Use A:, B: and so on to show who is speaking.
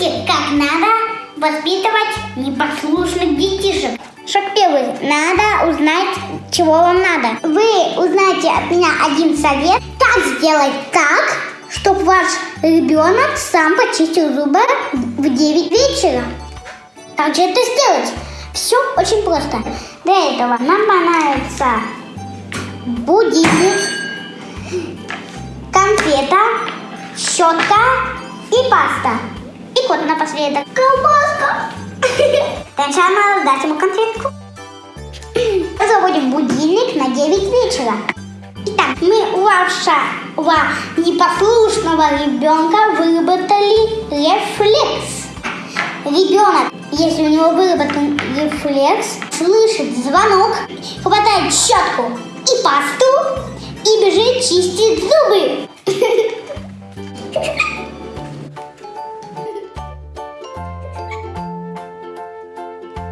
A: узнаете, как надо воспитывать непослушных детишек. Шаг первый. Надо узнать, чего вам надо. Вы узнаете от меня один совет, как сделать так, чтобы ваш ребенок сам почистил зубы в 9 вечера. Как же это сделать? Все очень просто. Для этого нам понадобится будильник, конфета, щетка и паста. Напоследок. Колбаска. Сначала надо дать ему конфетку. Заводим будильник на 9 вечера. Итак, мы у вашего непослушного ребенка выработали рефлекс. Ребенок, если у него выработан рефлекс, слышит звонок, хватает щетку и пасту и бежит чистить зубы.